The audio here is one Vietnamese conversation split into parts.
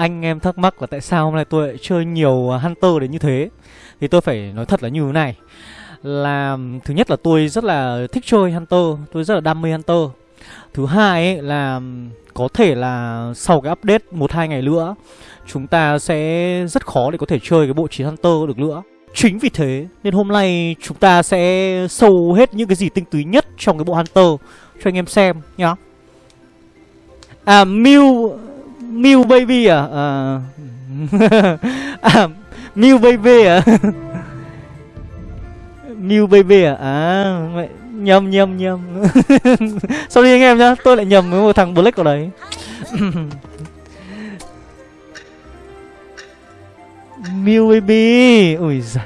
anh em thắc mắc là tại sao hôm nay tôi lại chơi nhiều à, Hunter đến như thế? Thì tôi phải nói thật là như thế này. Là, thứ nhất là tôi rất là thích chơi Hunter, Tôi rất là đam mê Hunter. Thứ hai ấy là, có thể là sau cái update 1-2 ngày nữa, Chúng ta sẽ rất khó để có thể chơi cái bộ chiến Hunter được nữa. Chính vì thế nên hôm nay chúng ta sẽ sâu hết những cái gì tinh túy nhất trong cái bộ Hunter cho anh em xem nhá. À Mew Mew Baby à? À, à Mew Baby à? Mew Baby à? À mẹ nhầm nhầm nhầm. Sorry anh em nhá, tôi lại nhầm với một thằng Black ở đấy. Mew Baby Ui giời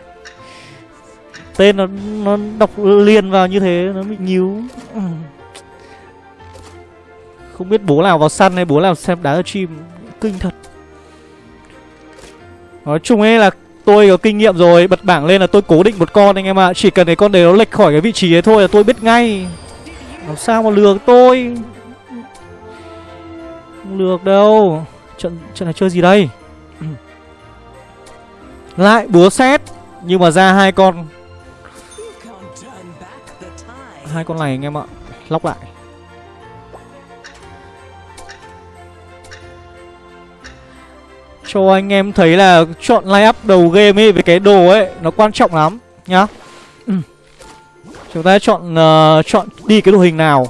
Tên nó nó đọc liền vào như thế Nó bị nhíu không biết bố nào vào săn hay bố nào xem đá ở chim. Kinh thật. Nói chung ấy là tôi có kinh nghiệm rồi. Bật bảng lên là tôi cố định một con anh em ạ. À. Chỉ cần cái con đấy nó lệch khỏi cái vị trí ấy thôi là tôi biết ngay. Làm sao mà lừa tôi? Không lừa đâu. Trận, trận này chơi gì đây? Lại búa xét Nhưng mà ra hai con. Hai con này anh em ạ. Lóc lại. Cho anh em thấy là chọn line up đầu game ấy Với cái đồ ấy Nó quan trọng lắm Nhá. Chúng ta chọn uh, chọn đi cái đồ hình nào?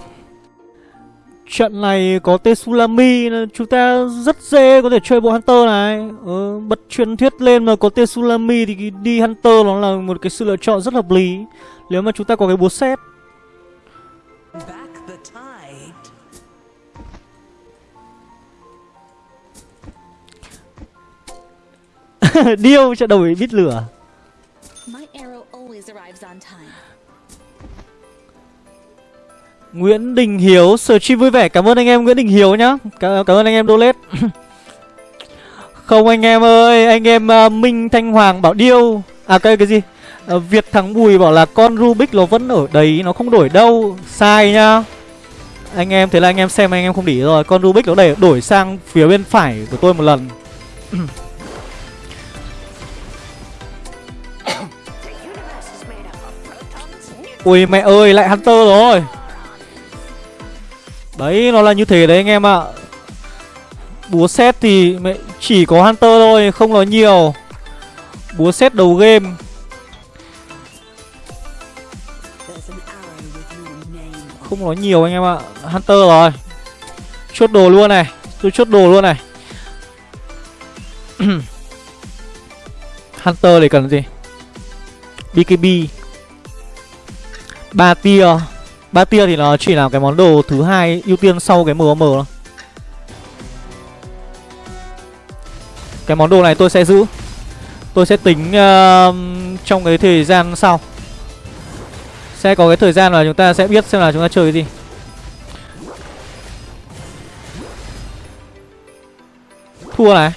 Trận này có Tetsulami Chúng ta rất dễ có thể chơi bộ Hunter này. Ừ, Bật truyền thuyết lên mà có Tetsulami Thì đi Hunter nó là một cái sự lựa chọn rất hợp lý. Nếu mà chúng ta có cái búa xét Điêu trận đầu bít lửa. Nguyễn Đình Hiếu chi vui vẻ. Cảm ơn anh em Nguyễn Đình Hiếu nhá. Cảm, cảm ơn anh em donate Không anh em ơi Anh em uh, Minh Thanh Hoàng bảo điêu. À cái cái gì? Uh, Việt Thắng Bùi bảo là con Rubik nó vẫn ở đấy Nó không đổi đâu. Sai nhá. Anh em thế là anh em xem anh em không để rồi. Con Rubik nó để đổi sang phía bên phải của tôi một lần Ui, mẹ ơi, lại Hunter rồi. Đấy, nó là như thế đấy, anh em ạ. Búa xét thì chỉ có Hunter thôi, Không nói nhiều. Búa xét đầu game. Không nói nhiều, anh em ạ. Hunter rồi. Chốt đồ luôn này. Tôi chốt đồ luôn này. Hunter để cần gì? BKB ba tia. Ba tia thì nó chỉ là cái món đồ thứ hai ưu tiên sau cái MM thôi Cái món đồ này tôi sẽ giữ. Tôi sẽ tính uh, trong cái thời gian sau. Sẽ có cái thời gian là chúng ta sẽ biết xem là chúng ta chơi cái gì. Thua này.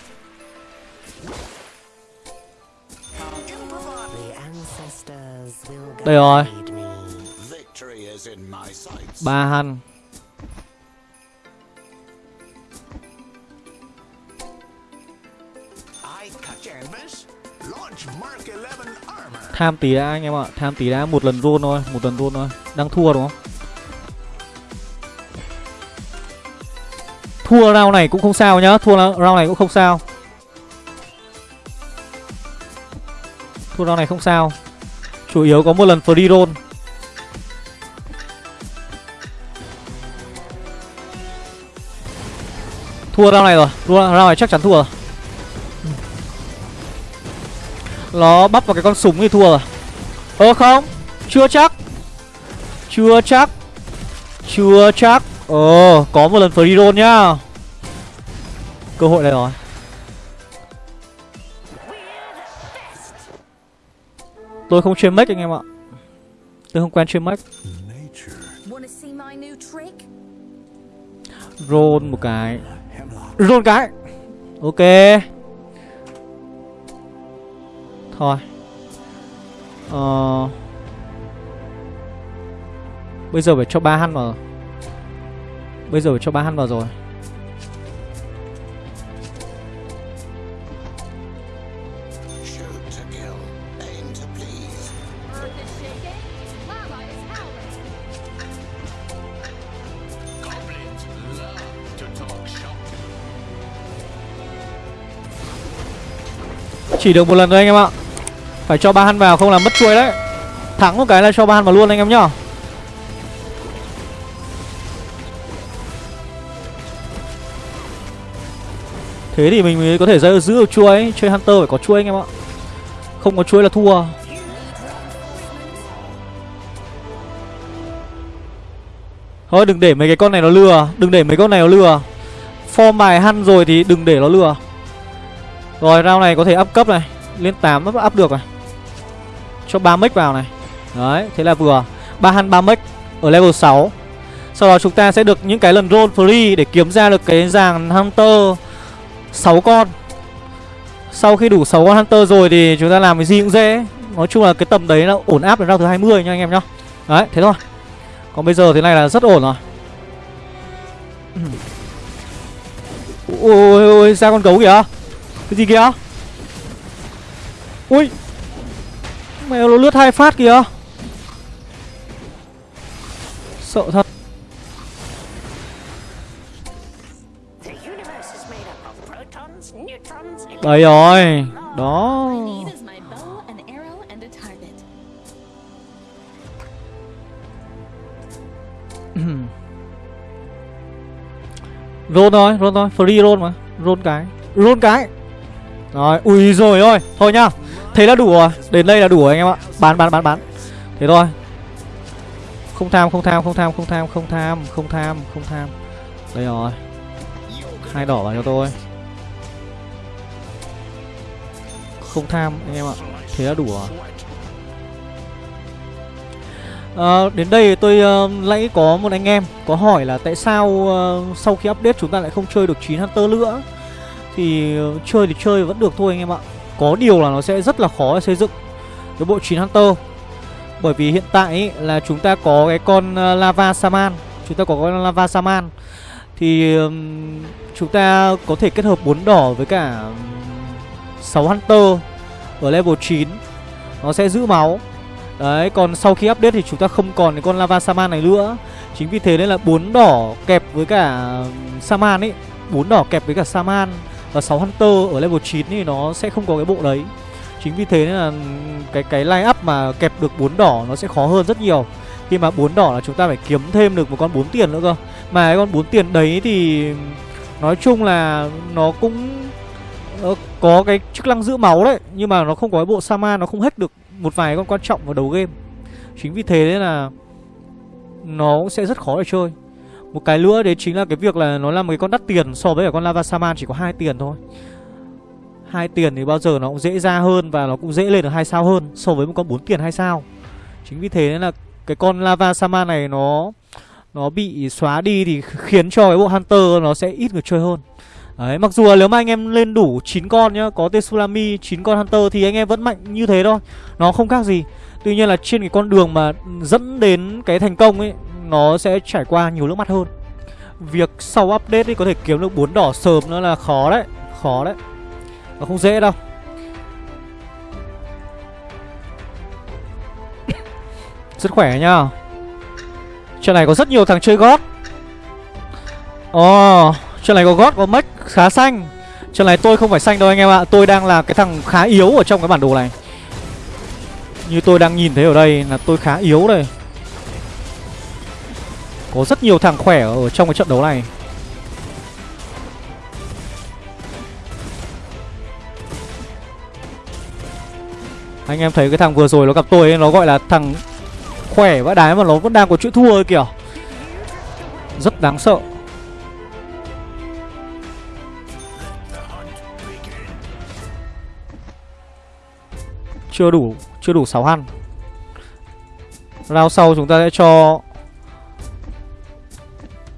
Đây rồi ba hân. Tham tí đã, anh em ạ. Tham tí đã một lần rôn thôi, một lần rôn thôi. Đang thua đúng không? Thua round này cũng không sao nhá. Thua round này cũng không sao. Thua round này không sao. Chủ yếu có một lần free roll. Thua round này rồi. Thua round này chắc chắn thua rồi. Nó bắp vào cái con súng thì thua rồi. Ơ không. Chưa chắc. Chưa chắc. Chưa chắc. Ờ có một lần free roll nhá. Cơ hội này rồi. Tôi không chơi make anh em ạ. Tôi không quen chơi make. Roll một cái rôn cái. Ok. Thôi. Ờ. Bây giờ phải cho ba hăn vào. Bây giờ phải cho ba hăn vào rồi. Chỉ được một lần thôi anh em ạ. Phải cho ba han vào không là mất chuôi đấy. Thắng một cái là cho ba han vào luôn anh em nhá. Thế thì mình mới có thể giữ, giữ được chuôi Chơi Hunter phải có chuôi anh em ạ. Không có chuôi là thua. Thôi đừng để mấy cái con này nó lừa. Đừng để mấy con này nó lừa. Form bài hăn rồi thì đừng để nó lừa. Rồi round này có thể up cấp này. Lên 8 up, up được này. Cho 3 mic vào này. Đấy thế là vừa. 3 hăn 3 mic ở level 6 Sau đó chúng ta sẽ được những cái lần roll free Để kiếm ra được cái dàn Hunter 6 con. Sau khi đủ 6 con Hunter rồi thì chúng ta làm cái gì cũng dễ. Nói chung là cái tầm đấy là ổn áp đến round thứ 20 nha anh em nhá. Đấy thế thôi. Còn bây giờ thế này là rất ổn rồi. Ôi Ôi ôi ra con gấu kìa. Cái gì kìa? Ui. Mẹ nó lướt hai phát kìa. Sợ thật. Đấy rồi. Đó. Roll thôi, roll thôi, free roll mà. Roll cái, roll cái. Rồi, ui rồi ơi Thôi nhá, thế là đủ rồi Đến đây là đủ rồi anh em ạ. Bán, bán, bán, bán. Thế thôi. Không tham, không tham, không tham, không tham, không tham, không tham, không tham. Đây rồi. Hai đỏ vào cho tôi. Không tham anh em ạ. Thế là đủ rồi. À, Đến đây tôi ờ, uh, nãy có một anh em có hỏi là tại sao uh, sau khi update chúng ta lại không chơi được 9 Hunter nữa? Thì chơi thì chơi vẫn được thôi anh em ạ. Có điều là nó sẽ rất là khó để xây dựng cái bộ 9 Hunter. Bởi vì hiện tại ý, là chúng ta có cái con ờ, Lava Saman Chúng ta có con Lava Saman Thì um, chúng ta có thể kết hợp bốn đỏ với cả 6 Hunter ở level 9 Nó sẽ giữ máu. Đấy, còn sau khi update thì chúng ta không còn cái con Lava Saman này nữa. Chính vì thế nên là bốn đỏ kẹp với cả Saman ấy bốn đỏ kẹp với cả Saman và 6 Hunter ở level 9 thì nó sẽ không có cái bộ đấy. Chính vì thế nên là cái cái line up mà kẹp được bốn đỏ nó sẽ khó hơn rất nhiều. Khi mà bốn đỏ là chúng ta phải kiếm thêm được một con bốn tiền nữa cơ. Mà cái con bốn tiền đấy thì nói chung là nó cũng ờ, có cái chức năng giữ máu đấy, Nhưng mà nó không có cái bộ sama, nó không hết được một vài con quan trọng vào đầu game. Chính vì thế nên là Nó cũng sẽ rất khó để chơi. Một cái nữa đấy chính là cái việc là Nó là một cái con đắt tiền so với cả con Lava Saman chỉ có hai tiền thôi hai tiền thì bao giờ nó cũng dễ ra hơn Và nó cũng dễ lên được hai sao hơn So với một con 4 tiền hai sao Chính vì thế nên là cái con Lava Saman này nó Nó bị xóa đi thì khiến cho cái bộ Hunter nó sẽ ít người chơi hơn Đấy, mặc dù là nếu mà anh em lên đủ 9 con nhá, có Tsunami 9 con Hunter thì anh em vẫn mạnh như thế thôi. Nó không khác gì. Tuy nhiên là trên cái con đường mà dẫn đến cái thành công ấy nó sẽ trải qua nhiều nước mắt hơn. Việc sau update thì có thể kiếm được bốn đỏ sớm nữa là khó đấy, khó đấy. Nó không dễ đâu. Rất khỏe nhá. Trận này có rất nhiều thằng chơi gót. Ồ, oh, trận này có gót có mech khá xanh Trận này tôi không phải xanh đâu anh em ạ Tôi đang là cái thằng khá yếu ở trong cái bản đồ này Như tôi đang nhìn thấy ở đây là tôi khá yếu đây có rất nhiều thằng khỏe ở trong cái trận đấu này. Anh em thấy cái thằng vừa rồi nó gặp tôi ấy, Nó gọi là thằng khỏe vãi đái mà nó vẫn đang có chữ thua ấy kìa. Rất đáng sợ. Chưa đủ Chưa đủ 6 ăn. Round sau chúng ta sẽ cho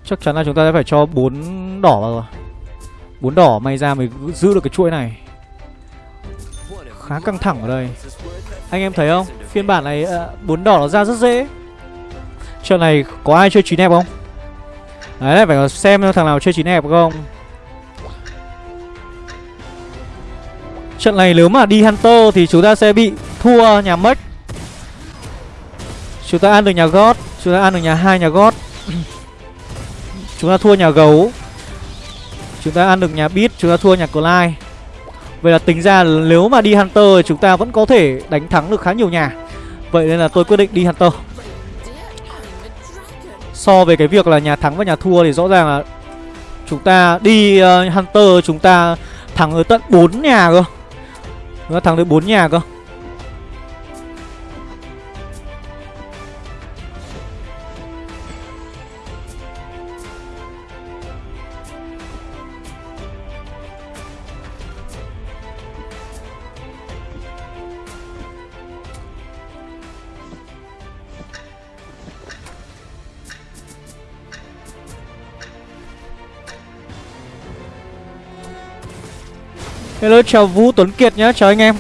Chắc chắn là chúng ta sẽ phải cho bốn đỏ vào rồi. Bốn đỏ may ra mới giữ được cái chuỗi này. Khá căng thẳng ở đây. Anh em thấy không? Phiên bản này ờ, bốn đỏ nó ra rất dễ. Trận này có ai chơi chín hẹp không? Đấy phải xem thằng nào chơi chín hẹp không? Trận này nếu mà đi Hunter thì chúng ta sẽ bị thua nhà mất Chúng ta ăn được nhà God, Chúng ta ăn được nhà hai nhà God. Chúng ta thua nhà Gấu. Chúng ta ăn được nhà Beat Chúng ta thua nhà Clyde. Vậy là tính ra nếu mà đi Hunter thì chúng ta vẫn có thể đánh thắng được khá nhiều nhà. Vậy nên là tôi quyết định đi Hunter. So về cái việc là nhà thắng và nhà thua thì rõ ràng là Chúng ta đi uh, Hunter chúng ta thắng tới tận 4 nhà cơ. Chúng ta thắng được 4 nhà cơ. Hello chào Vũ Tuấn Kiệt nhá, chào anh em.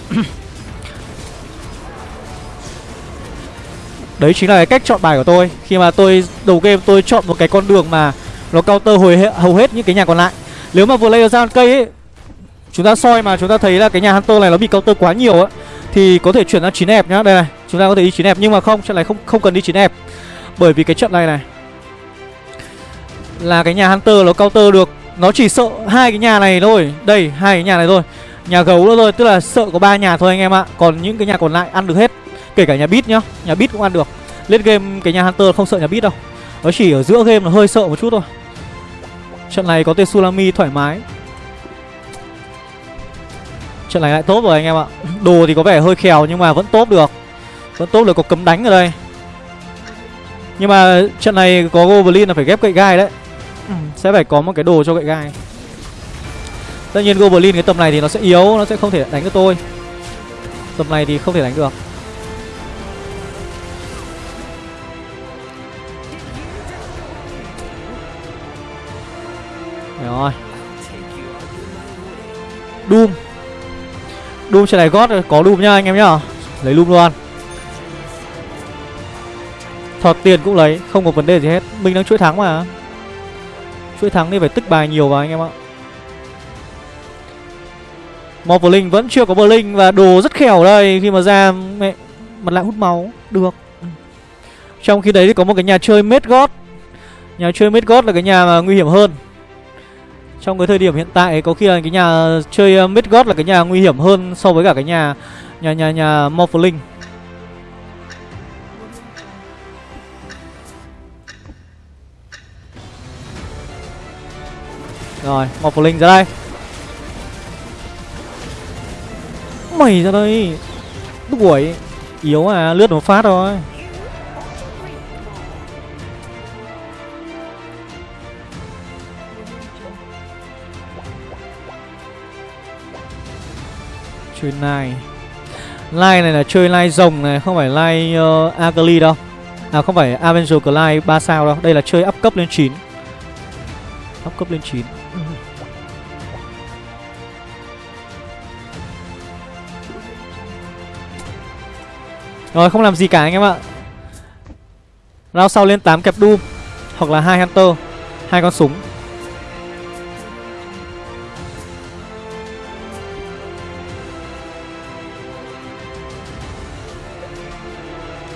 Đấy chính là cái cách chọn bài của tôi. Khi mà tôi đầu game tôi chọn một cái con đường mà Nó counter hồi hầu hết những cái nhà còn lại. Nếu mà vừa lấy ra cây ấy Chúng ta soi mà chúng ta thấy là cái nhà Hunter này nó bị counter quá nhiều á Thì có thể chuyển ra 9 đẹp nhá. Đây này, chúng ta có thể đi 9 đẹp Nhưng mà không, trận này không không cần đi 9 đẹp Bởi vì cái trận này này Là cái nhà Hunter nó counter được nó chỉ sợ hai cái nhà này thôi. Đây, hai cái nhà này thôi. Nhà gấu nữa thôi, Tức là sợ có ba nhà thôi anh em ạ. Còn những cái nhà còn lại ăn được hết, Kể cả nhà bit nhá. Nhà bit cũng ăn được. Lên game cái nhà Hunter không sợ nhà bit đâu. Nó chỉ ở giữa game là hơi sợ một chút thôi. Trận này có Tsunami thoải mái. Trận này lại tốt rồi anh em ạ. Đồ thì có vẻ hơi khèo nhưng mà vẫn tốt được. Vẫn tốt được có cấm đánh ở đây. Nhưng mà trận này có Goblin là phải ghép cậy gai đấy. Ừ, sẽ phải có một cái đồ cho gậy gai. Tất nhiên Goblin cái tầm này thì nó sẽ yếu Nó sẽ không thể đánh được tôi. Tầm này thì không thể đánh được. Rồi. Doom. Doom trên này gót có Doom nhá anh em nhá. Lấy Doom luôn. Thọt tiền cũng lấy Không có vấn đề gì hết. Mình đang chuỗi thắng mà. Chuỗi thắng thì phải tích bài nhiều vào anh em ạ. Morphling vẫn chưa có Blink Và đồ rất khéo đây. Khi mà ra, mẹ, Mặt lại hút máu. Được. Trong khi đấy thì có một cái nhà chơi Medgod Nhà chơi Medgod là cái nhà mà nguy hiểm hơn. Trong cái thời điểm hiện tại, Có khi là cái nhà chơi ờ, Medgod là cái nhà nguy hiểm hơn So với cả cái nhà Nhà nhà nhà Morphling Rồi, một linh ra đây. Mày ra đây. Đuổi Yếu à, lướt một phát thôi. Chơi lai Lai này là chơi lai rồng này Không phải lai uh, ờ, Akali đâu. À không phải Avenger Clyde 3 sao đâu. Đây là chơi up cấp lên 9 Up cấp lên 9 rồi, không làm gì cả anh em ạ. Round sau lên 8 kẹp Doom Hoặc là hai Hunter, hai con súng.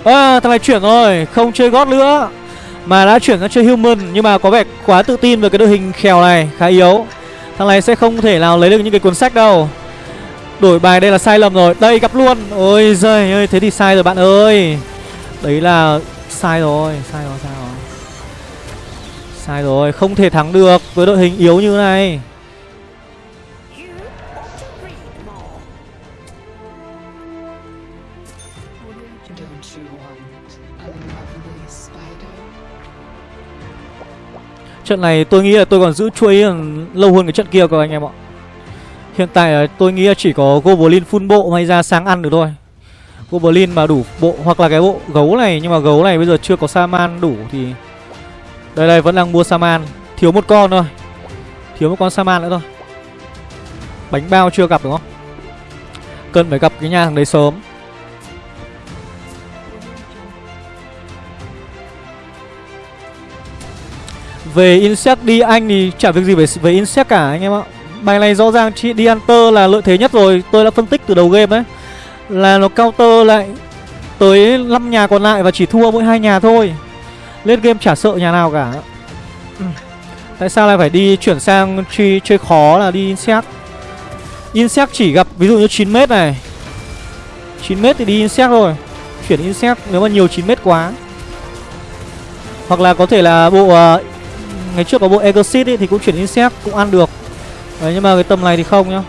À thằng này chuyển rồi, Không chơi gót nữa. Mà đã chuyển sang chơi human, Nhưng mà có vẻ quá tự tin về cái đội hình khèo này, Khá yếu. Thằng này sẽ không thể nào lấy được những cái cuốn sách đâu. Đổi bài đây là sai lầm rồi. Đây, gặp luôn. Ôi giời ơi, Thế thì sai rồi bạn ơi. Đấy là sai rồi Sai rồi sai rồi. Sai rồi, Không thể thắng được Với đội hình yếu như này. Trận này tôi nghĩ là tôi còn giữ chuối lâu hơn cái trận kia các anh em ạ. Hiện tại tôi nghĩ là chỉ có Goblin full bộ may ra sáng ăn được thôi. Goblin mà đủ bộ Hoặc là cái bộ gấu này, Nhưng mà gấu này bây giờ chưa có Saman đủ thì Đây đây vẫn đang mua Saman. Thiếu một con thôi. Thiếu một con Saman nữa thôi. Bánh bao chưa gặp đúng không? Cần phải gặp cái nhà thằng đấy sớm. Về insect đi anh thì chả việc gì về, về insect cả anh em ạ. Bài này rõ ràng chị đi Hunter là lợi thế nhất rồi Tôi đã phân tích từ đầu game đấy Là nó counter lại Tới 5 nhà còn lại và chỉ thua mỗi hai nhà thôi. Lên game chả sợ nhà nào cả. Tại sao lại phải đi chuyển sang chơi, chơi khó là đi Insect? Insect chỉ gặp ví dụ như 9m này. 9m thì đi Insect rồi Chuyển Insect nếu mà nhiều 9m quá. Hoặc là có thể là bộ uh, Ngày trước có bộ Exit thì cũng chuyển Insect, cũng ăn được. Đấy, nhưng mà cái tầm này thì không nhá.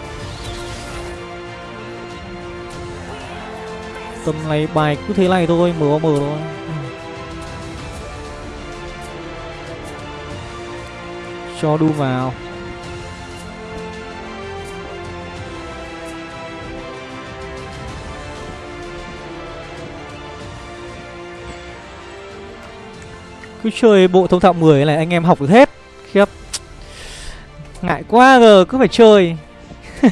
Tầm này bài cứ thế này thôi MOM thôi. Cho đu vào. Cứ chơi bộ thông thạo 10 này, anh em học được hết. Khiếp. Ngại quá giờ, cứ phải chơi.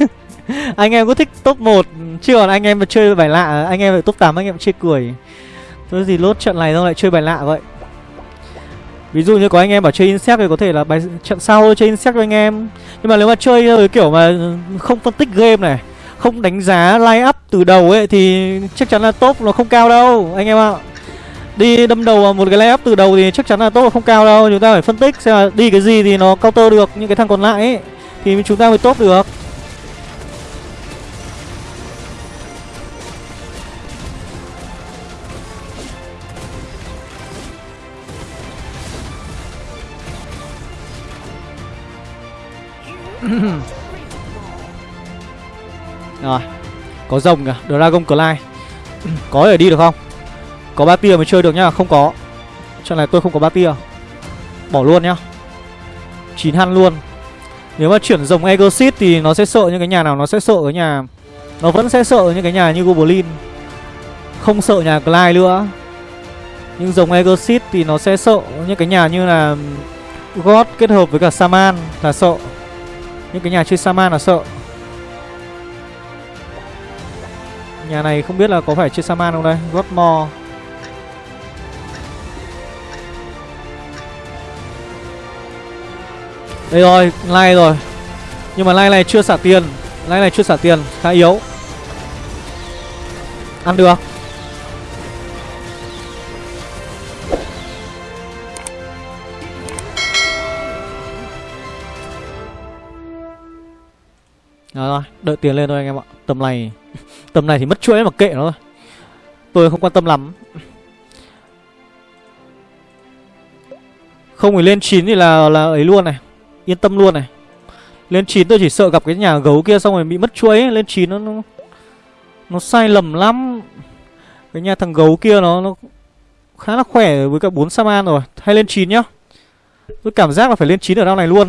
Anh em có thích top 1 Chứ còn anh em mà chơi bài lạ, Anh em phải top 8 anh em chơi cười. Tôi gì lốt trận này xong lại chơi bài lạ vậy. Ví dụ như có anh em bảo chơi insect thì có thể là bài trận sau chơi insect cho anh em. Nhưng mà nếu mà chơi kiểu mà không phân tích game này, Không đánh giá line up từ đầu ấy, Thì chắc chắn là top nó không cao đâu, Anh em ạ. Đi đâm đầu vào một cái line up từ đầu thì chắc chắn là tốt không cao đâu. Chúng ta phải phân tích xem là đi cái gì thì nó counter được những cái thằng còn lại ấy. Thì chúng ta mới tốt được. Rồi, Có rồng kìa, Dragon Clyde Có thể đi được không? Có ba tia mới chơi được nhá, Không có. Trận này tôi không có ba tia. Bỏ luôn nhá. Chín han luôn. Nếu mà chuyển dòng Egosit thì nó sẽ sợ những cái nhà nào, Nó sẽ sợ cái nhà Nó vẫn sẽ sợ những cái nhà như Goblin. Không sợ nhà Clyde nữa. Nhưng dòng Egosit thì nó sẽ sợ những cái nhà như là God kết hợp với cả Saman là sợ. Những cái nhà chơi Saman là sợ. Nhà này không biết là có phải chơi Saman không đây? Godmore Đây rồi, lai rồi. Nhưng mà lai này chưa xả tiền. Lai này chưa xả tiền, khá yếu. Ăn được. Đó rồi, đợi tiền lên thôi anh em ạ. Tầm này Tầm này thì mất chuỗi mà kệ nó thôi. Tôi không quan tâm lắm. Không phải lên 9 thì là là ấy luôn này. Yên tâm luôn này. Lên 9 tôi chỉ sợ gặp cái nhà gấu kia xong rồi bị mất chuỗi. Lên 9 nó, nó Nó sai lầm lắm. Cái nhà thằng gấu kia nó, nó Khá là khỏe với cả 4 Saman rồi. Hay lên 9 nhá. Tôi cảm giác là phải lên 9 ở round này luôn.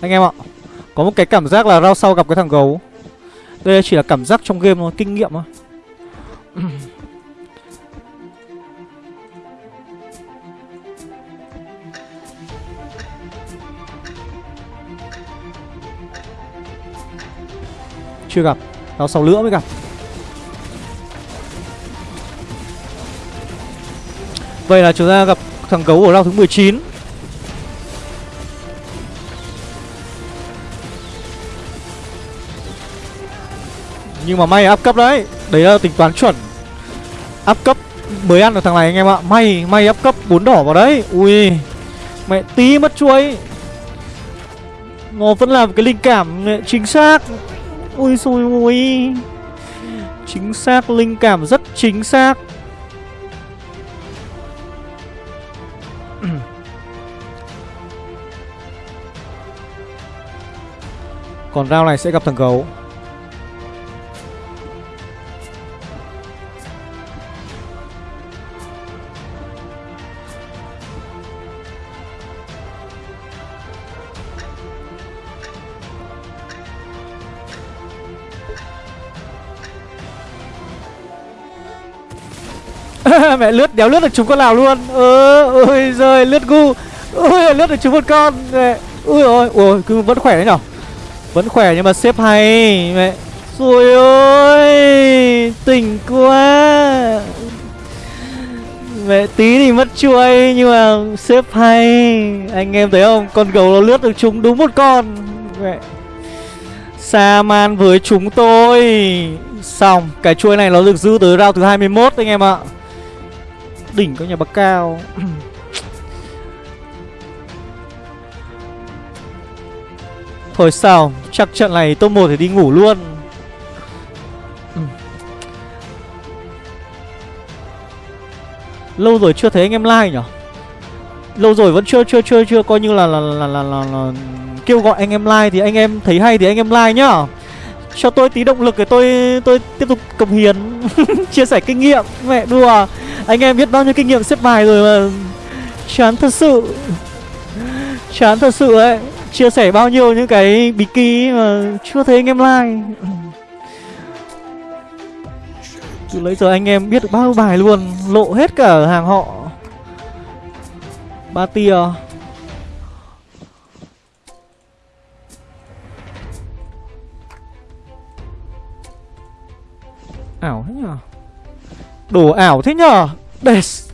Anh em ạ có một cái cảm giác là rau sau gặp cái thằng gấu. Đây chỉ là cảm giác trong game thôi, kinh nghiệm thôi. Chưa gặp. Rao sau nữa mới gặp. Vậy là chúng ta gặp thằng gấu ở round thứ 19 Nhưng mà may áp cấp đấy. Đấy là tính toán chuẩn. Áp cấp mới ăn được thằng này anh em ạ. May, may áp cấp bốn đỏ vào đấy. Ui Mẹ tí mất chuối. Nó vẫn là cái linh cảm chính xác. Ui xui ui Chính xác, linh cảm rất chính xác. Còn round này sẽ gặp thằng gấu. mẹ lướt, đéo lướt được chúng con nào luôn. Ơ, ôi giời, lướt gu. Ôi, lướt được chúng một con. Mẹ, ui ôi ôi cứ vẫn khỏe đấy nhở? Vẫn khỏe nhưng mà xếp hay. Mẹ rồi ôi, tỉnh quá. Mẹ, tí thì mất chuôi nhưng mà xếp hay. Anh em thấy không? Con gấu nó lướt được chúng đúng một con. Mẹ Sa man với chúng tôi. Xong, Cái chuôi này nó được giữ tới round thứ 21 anh em ạ. Đỉnh các nhà bậc cao. Thôi sao Chắc trận này top 1 thì đi ngủ luôn. Lâu rồi chưa thấy anh em like nhở? Lâu rồi vẫn chưa chưa chưa chưa coi như là là là là, là, là kêu gọi anh em like thì anh em thấy hay thì anh em like nhá cho tôi tí động lực để tôi tôi tiếp tục cống hiến, chia sẻ kinh nghiệm. Mẹ đùa, anh em biết bao nhiêu kinh nghiệm xếp bài rồi mà. Chán thật sự, chán thật sự ấy. Chia sẻ bao nhiêu những cái bí kí mà chưa thấy anh em like. Từ lấy giờ anh em biết được bao nhiêu bài luôn, lộ hết cả hàng họ. Ba tia. Ảo thế nhở Đồ ảo thế nhở Des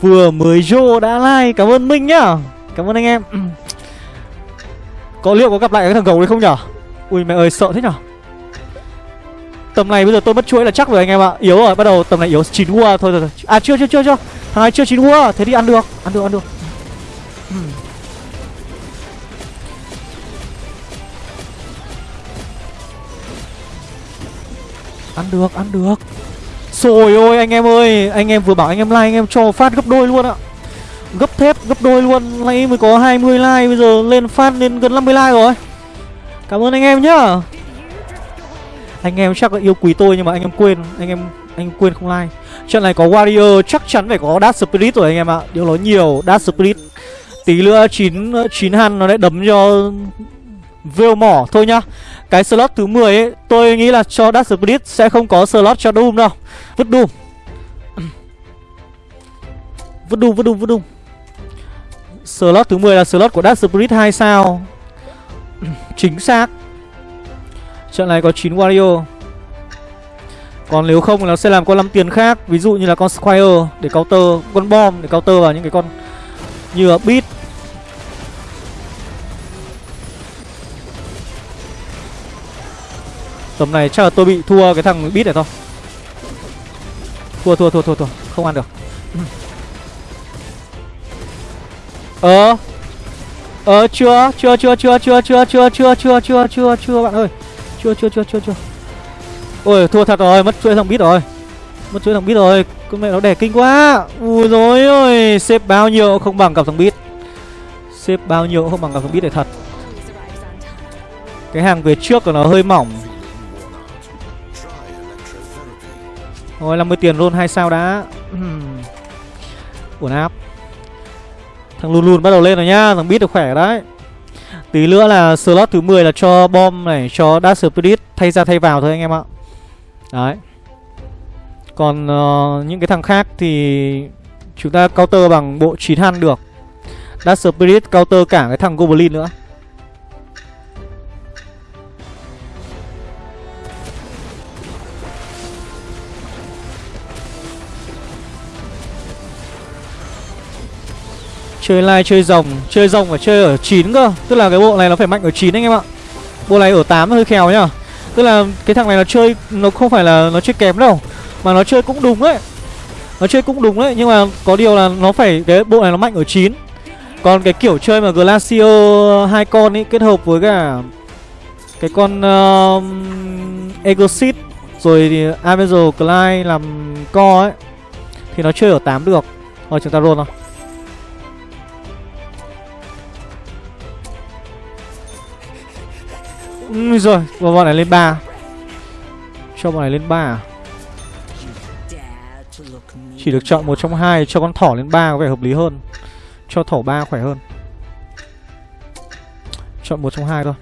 Vừa mới vô đã like, Cảm ơn Minh nhá Cảm ơn anh em. Có liệu có gặp lại cái thằng gấu đấy không nhở Ui mẹ ơi, sợ thế nhở Tầm này bây giờ tôi mất chuỗi là chắc rồi anh em ạ. Yếu rồi, bắt đầu tầm này yếu chín qua. Thôi rồi À chưa chưa chưa chưa. Thằng này chưa chín ua Thế đi ăn được. Ăn được ăn được. Hmm. Ăn được ăn được. Rồi ôi, anh em ơi. Anh em vừa bảo anh em like, anh em cho phát gấp đôi luôn ạ. Gấp thép, gấp đôi luôn. Nãy mới có 20 like, Bây giờ lên phát lên gần 50 like rồi. Cảm ơn anh em nhá. Anh em chắc là yêu quý tôi nhưng mà anh em quên, Anh em, anh quên không like. Trận này có Warrior chắc chắn phải có Dark Spirit rồi anh em ạ. Điều nói nhiều Dark Spirit. Tí nữa 9 9 han nó lại đấm cho Vêu mỏ thôi nhá Cái slot thứ 10 ấy Tôi nghĩ là cho Dark Spirit sẽ không có slot cho Doom đâu. Vứt Doom. Vứt Doom, vứt Doom, vứt Doom. Slot thứ 10 là slot của Dark Spirit 2 sao. Chính xác. Trận này có 9 Warrior còn nếu không thì nó sẽ làm con 5 tiền khác Ví dụ như là con Squire để counter Con bom để counter vào những cái con Như là Beat Tầm này chắc là tôi bị thua cái thằng Beat này thôi Thua thua thua thua thua Không ăn được Ờ Ờ chưa chưa chưa chưa chưa chưa chưa chưa chưa chưa chưa chưa bạn ơi Chưa chưa chưa chưa chưa Ôi, thua thật rồi, Mất chuỗi thằng bít rồi. Mất chuỗi thằng bít rồi, Con mẹ nó đẻ kinh quá. Ui rồi ôi, Xếp bao nhiêu không bằng cặp thằng bít Xếp bao nhiêu không bằng cặp thằng bít này thật. Cái hàng về trước của nó hơi mỏng. Rồi 50 tiền luôn hai sao đã. Uhm. Uổng áp. Thằng lùn lùn bắt đầu lên rồi nhá, Thằng bit được khỏe đấy. Tí nữa là slot thứ 10 là cho bom này, Cho Dash Spirit thay ra thay vào thôi anh em ạ. Đấy. Còn uh, những cái thằng khác thì Chúng ta counter bằng bộ 9 han được. Dark Spirit counter cả cái thằng Goblin nữa. Chơi lai chơi rồng Chơi rồng phải chơi ở 9 cơ. Tức là cái bộ này nó phải mạnh ở 9 anh em ạ. Bộ này ở 8 hơi khéo nhá. Tức là cái thằng này nó chơi Nó không phải là nó chơi kém đâu Mà nó chơi cũng đúng đấy Nó chơi cũng đúng đấy Nhưng mà có điều là nó phải Cái bộ này nó mạnh ở 9 Còn cái kiểu chơi mà Glacio hai con ấy kết hợp với cả Cái con uh, Egosit Rồi thì Avenger Clyde làm co ấy Thì nó chơi ở 8 được. Rồi chúng ta roll thôi ừ, Rồi, và bọn này lên 3 Cho bọn này lên 3 à? Chỉ được chọn một trong hai Cho con thỏ lên 3 có vẻ hợp lý hơn. Cho thỏ 3 khỏe hơn. Chọn một trong hai thôi.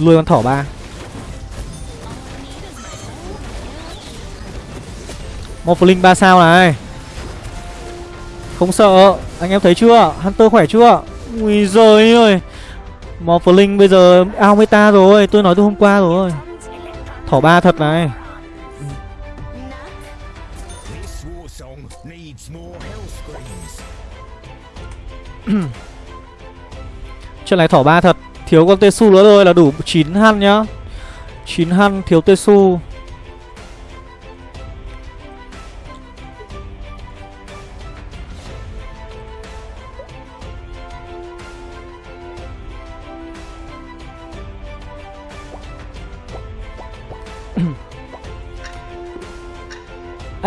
Nuôi con thỏ 3 Morphling 3 sao này? Không sợ. Anh em thấy chưa? Hunter khỏe chưa? Ui giời ơi. Morphling bây giờ ao meta rồi, Tôi nói từ hôm qua rồi. Thỏ ba thật này. Chuyện này thỏ ba thật. Thiếu con Tesu nữa thôi là đủ 9 han nhá. 9 han thiếu Tesu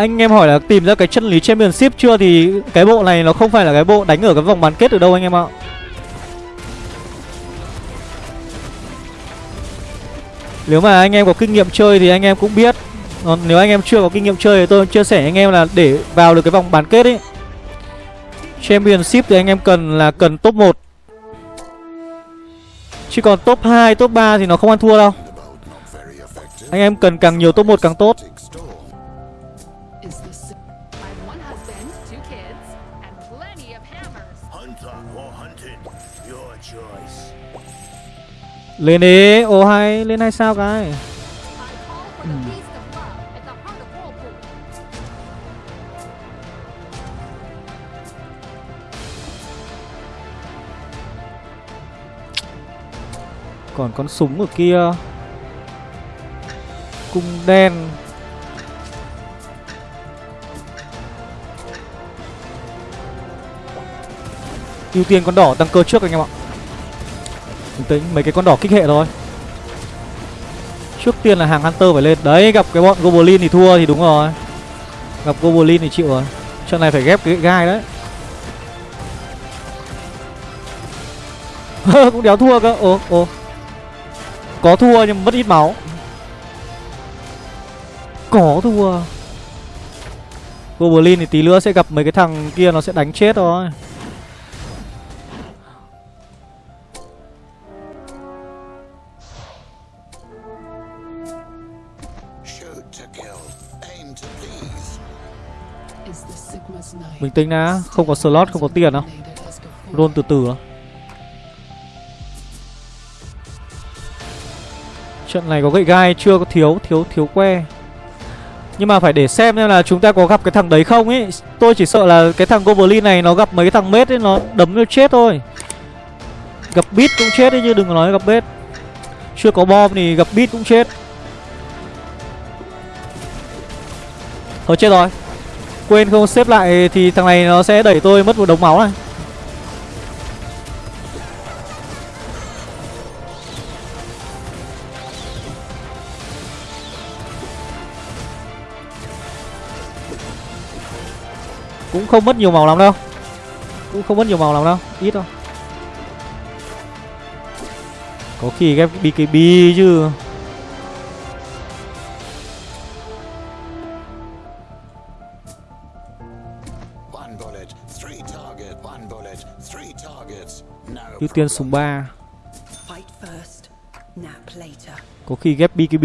Anh em hỏi là tìm ra cái chân lý championship chưa Thì cái bộ này nó không phải là cái bộ đánh ở cái vòng bán kết ở đâu anh em ạ? Nếu mà anh em có kinh nghiệm chơi thì anh em cũng biết. Còn nếu anh em chưa có kinh nghiệm chơi thì tôi chia sẻ anh em là để vào được cái vòng bán kết ấy Championship thì anh em cần là cần top 1 Chứ còn top 2, top 3 thì nó không ăn thua đâu. Anh em cần càng nhiều top 1 càng tốt. Lên đi, ô hay, lên hay sao cái? Còn con súng ở kia. Cung đen. Ưu tiên con đỏ tăng cơ trước anh em ạ bình tĩnh mấy cái con đỏ kích hệ thôi. Trước tiên là hàng hunter phải lên. Đấy, gặp cái bọn goblin thì thua thì đúng rồi. Gặp goblin thì chịu rồi. Trận này phải ghép cái gai đấy. Cũng đéo thua cơ. Ồ ồ. Có thua nhưng mất ít máu. Có thua. Goblin thì tí nữa sẽ gặp mấy cái thằng kia, nó sẽ đánh chết thôi. To kill. Aim to please. bình tĩnh đã, không có slot, không có tiền đâu Roll luôn từ từ đó. trận này có gậy gai chưa có thiếu thiếu thiếu que nhưng mà phải để xem xem là chúng ta có gặp cái thằng đấy không ấy tôi chỉ sợ là cái thằng goblin này nó gặp mấy cái thằng mết ấy, nó đấm nó chết thôi gặp bit cũng chết đấy chứ, đừng có nói gặp bết chưa có bom thì gặp bit cũng chết thôi chết rồi. Quên không xếp lại thì thằng này nó sẽ đẩy tôi mất một đống máu này. Cũng không mất nhiều màu lắm đâu. Cũng không mất nhiều màu lắm đâu. Ít thôi. Có khi ghép BKB chứ. Ưu tiên súng 3 Fight first, nap later. có khi ghép BKB.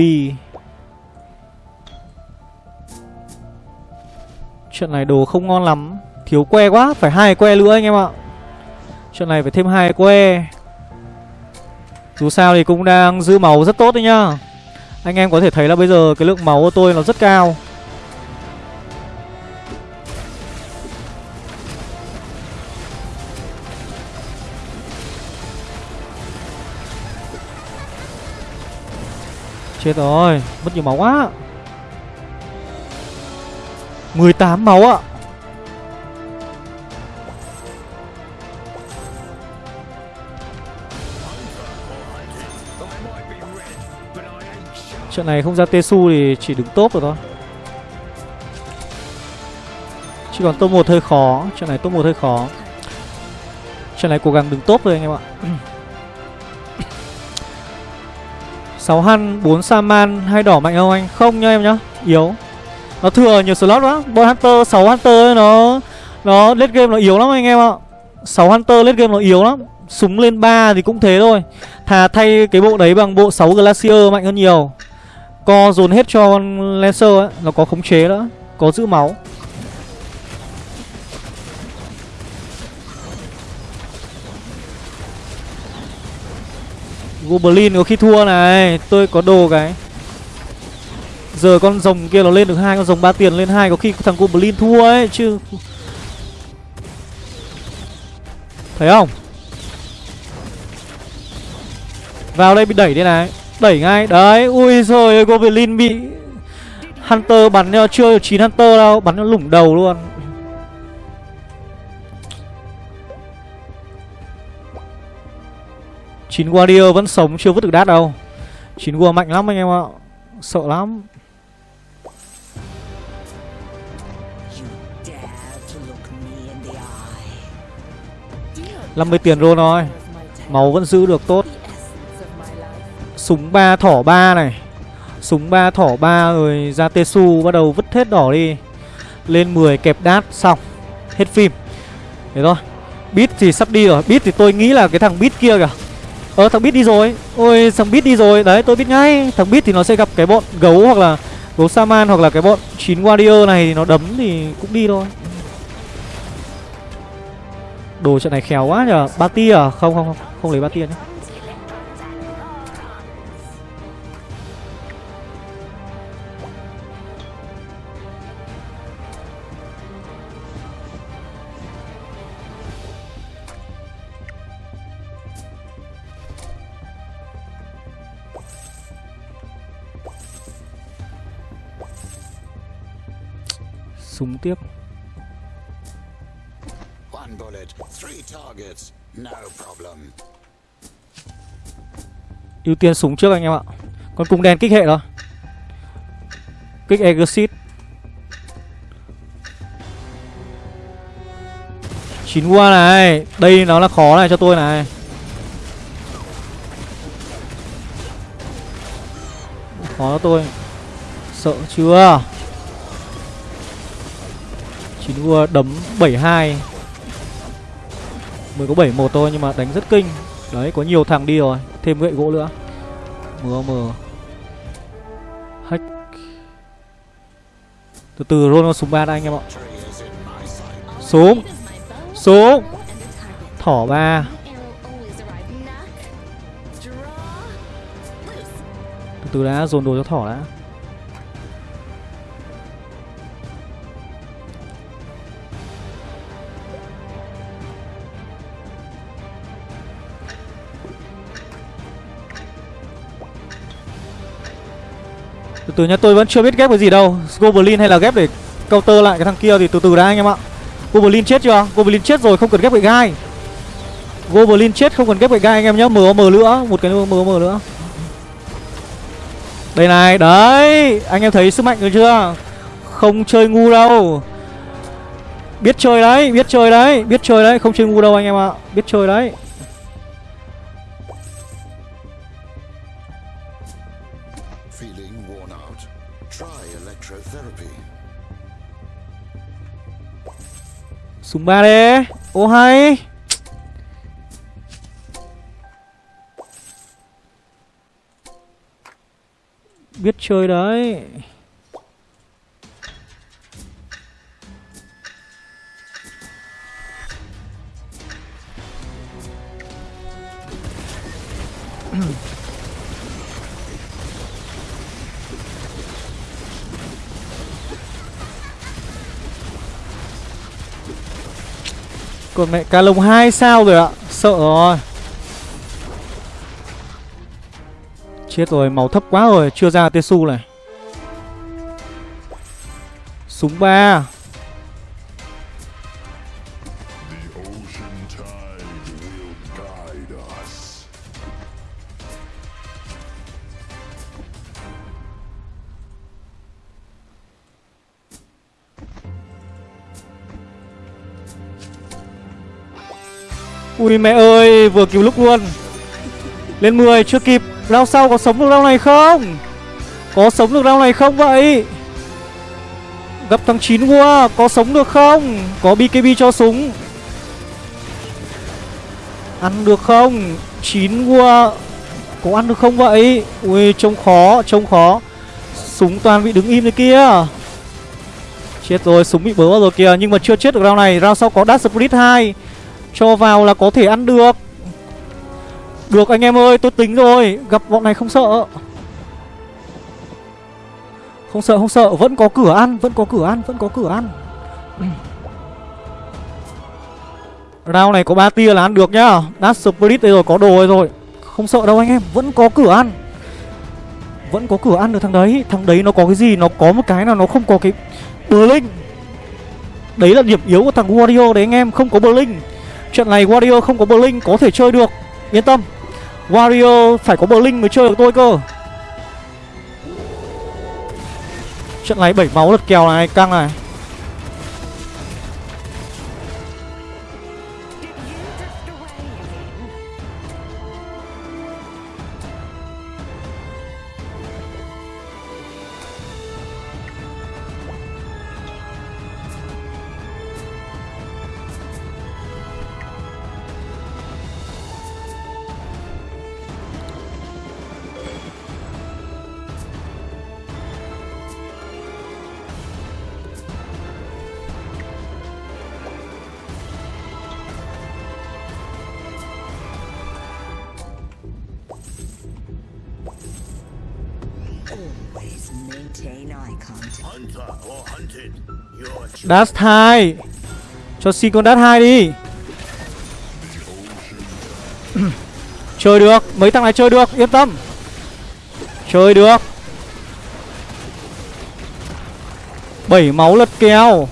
Trận này đồ không ngon lắm. Thiếu que quá phải hai que nữa anh em ạ. Trận này phải thêm hai que. Dù sao thì cũng đang giữ máu rất tốt đấy nhá. Anh em có thể thấy là bây giờ cái lượng máu của tôi nó rất cao Chết rồi, mất nhiều máu quá. 18 máu ạ. Trận này không ra Tesu thì chỉ đứng top rồi thôi. Chỉ còn top 1 hơi khó. Trận này top 1 hơi khó. Trận này cố gắng đứng top thôi anh em ạ. 6 Han, 4 Saman, hai đỏ mạnh không anh? Không nha em nhá Yếu. Nó thừa nhiều slot quá. Boy Hunter, 6 Hunter ấy, nó Nó late game nó yếu lắm anh em ạ. 6 Hunter late game nó yếu lắm. Súng lên 3 thì cũng thế thôi. Thà thay cái bộ đấy bằng bộ 6 Glacier mạnh hơn nhiều. Co dồn hết cho con Lancer ấy Nó có khống chế nữa Có giữ máu. Goblin có khi thua này. Tôi có đồ cái. Giờ con rồng kia nó lên được hai, con rồng ba tiền lên hai, có khi thằng Goblin thua ấy, chứ. Thấy không? Vào đây bị đẩy đây này. Đẩy ngay. Đấy, Ui rồi Goblin bị Hunter bắn cho chưa 9 Hunter đâu, Bắn nó lủng đầu luôn. Chín Warrior vẫn sống, chưa vứt được đát đâu. Chín War mạnh lắm anh em ạ. Sợ lắm. Năm mươi tiền roll rồi Máu vẫn giữ được tốt. Súng ba thỏ ba này. Súng ba thỏ ba rồi ra Tesu bắt đầu vứt hết đỏ đi. Lên 10 kẹp đát, xong. Hết phim. Thế thôi. Bit thì sắp đi rồi. Bit thì tôi nghĩ là cái thằng bit kia kìa. Ờ thằng bit đi rồi. Ôi, thằng bit đi rồi. Đấy, tôi biết ngay. Thằng bit thì nó sẽ gặp cái bọn gấu hoặc là Gấu Saman hoặc là cái bọn 9 Warrior này thì nó đấm thì cũng đi thôi. Đồ trận này khéo quá nhờ. Ba tia à? Không không không. Không lấy ba tia nhé. Súng tiếp. One bullet, three targets. No problem. ưu tiên súng trước anh em ạ. Con cung đen kích hệ thôi Kích Exit Chín qua này. Đây nó là khó này cho tôi này. Khó cho tôi. Sợ chưa Chín vua đấm 72 Mới có 71 thôi, nhưng mà đánh rất kinh. Đấy, có nhiều thằng đi rồi. Thêm gậy gỗ nữa. Mờ mờ. Hack. Từ từ roll súng ba đây anh em ạ. Súng Súng Thỏ ba. Từ từ đã, dồn đồ cho thỏ đã. Từ nhà nhá tôi vẫn chưa biết ghép cái gì đâu. Goblin hay là ghép để counter lại cái thằng kia thì từ từ đã anh em ạ. Goblin chết chưa? Goblin chết rồi, không cần ghép gậy gai. Goblin chết, không cần ghép gậy gai anh em nhá. MOM nữa Một cái MOM nữa Đây này, Đấy, Anh em thấy sức mạnh rồi chưa? Không chơi ngu đâu. Biết chơi đấy, Biết chơi đấy, Biết chơi đấy, Không chơi ngu đâu anh em ạ. Biết chơi đấy. Súng ba đi. Ô hay. Biết chơi đấy. Còn mẹ cá lồng 2 sao rồi ạ? Sợ rồi. Chết rồi, máu thấp quá rồi Chưa ra Tesu này. Súng 3 Ui, mẹ ơi, Vừa cứu lúc luôn. Lên 10 chưa kịp. Round sau có sống được round này không? Có sống được round này không vậy? Gặp thằng 9 qua Có sống được không? Có BKB cho súng. Ăn được không? 9 qua Có ăn được không vậy? Ui, trông khó Trông khó. Súng toàn bị đứng im thế kia. Chết rồi, súng bị bớ vào rồi kìa. Nhưng mà chưa chết được round này. Round sau có Dash Split 2 cho vào là có thể ăn được. Được anh em ơi, tôi tính rồi. Gặp bọn này không sợ. Không sợ không sợ. Vẫn có cửa ăn, Vẫn có cửa ăn, Vẫn có cửa ăn. Round này có ba tia là ăn được nhá. Dash Spirit đây rồi, có đồ rồi Không sợ đâu anh em, Vẫn có cửa ăn. Vẫn có cửa ăn được thằng đấy. Thằng đấy nó có cái gì? Nó có một cái nào nó không có cái Blink. Đấy là điểm yếu của thằng Wario đấy anh em, Không có Blink. Trận này Wario không có Blink Có thể chơi được. Yên tâm, Wario phải có Blink mới chơi được tôi cơ. Trận này 7 máu lật kèo này, Căng này. Dash 2 Cho xin con Dash 2 đi. Chơi được. Mấy thằng này chơi được. Yên tâm. Chơi được. 7 máu lật kèo.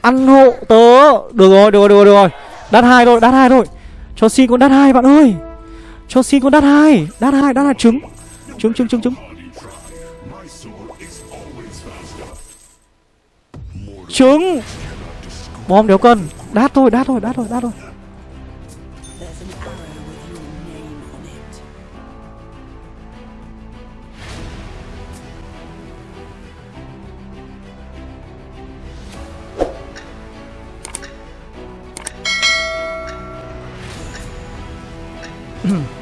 Ăn hộ tớ. Được rồi, được rồi, được rồi, được rồi. Đắt hai thôi, đắt hai thôi. Cho xin con đắt hai bạn ơi. Cho xin con đắt hai Đắt hai, đắt hai trứng. Trứng, trứng, trứng, trứng. Trứng. Bom đéo cân. Đát thôi, đát thôi, đát thôi, đát thôi. There's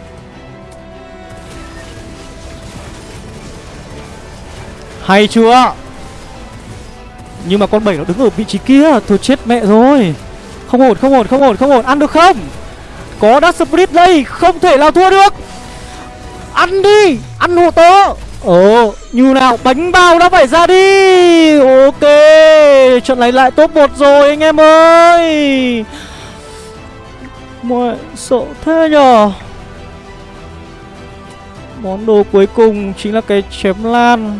Hay chưa? Nhưng mà con bảy nó đứng ở vị trí kia, Thôi chết mẹ rồi. Không ổn không ổn không ổn không ổn. Ăn được không? Có Dark Spirit đây, Không thể nào thua được. Ăn đi, Ăn hộ tớ. Ồ, như nào, bánh bao đã phải ra đi. Ok, Trận này lại top 1 rồi, anh em ơi. Mọi sợ thế nhờ. Món đồ cuối cùng chính là cái chém lan.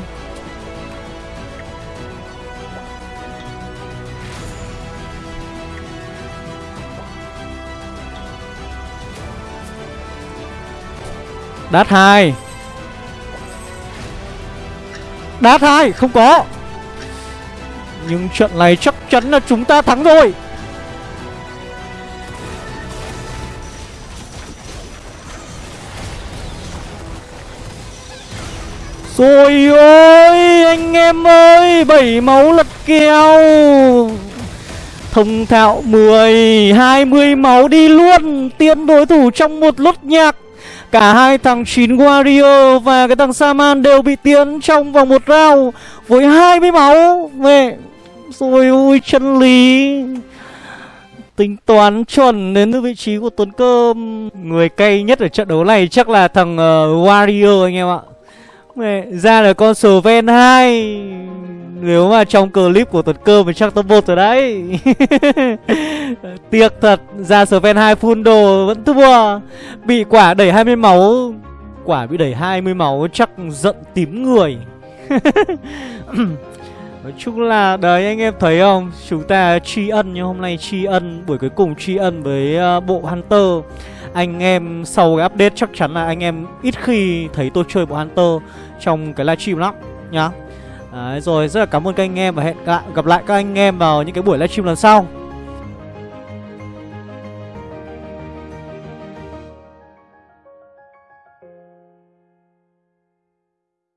Đát 2 Đát 2 không có. Nhưng trận này chắc chắn là chúng ta thắng rồi. Rồi ôi, anh em ơi, Bảy máu lật kèo. Thông thạo 10 20 máu đi luôn. Tiến đối thủ trong một lốt nhạc. Cả hai thằng chín Wario và cái thằng Saman đều bị tiến trong vòng một round Với 20 máu. Mẹ Rồi ôi chân lý. Tính toán chuẩn đến từ vị trí của Tuấn Cơm. Người cay nhất ở trận đấu này chắc là thằng uh, Wario anh em ạ. Mẹ, ra là con Sven 2 nếu mà trong clip của tuần Cơm thì chắc top 1 rồi đấy. Tiếc thật Ra Sven 2 full đồ vẫn thua. Bị quả đẩy 20 máu. Quả bị đẩy 20 máu chắc giận tím người. Nói chung là đấy anh em thấy không? Chúng ta tri ân nhưng hôm nay tri ân Buổi cuối cùng tri ân với uh, bộ Hunter. Anh em sau cái update chắc chắn là anh em ít khi thấy tôi chơi bộ Hunter Trong cái livestream lắm nhá. Đấy, rồi rất là cảm ơn các anh em và hẹn gặp lại các anh em vào những cái buổi livestream lần sau.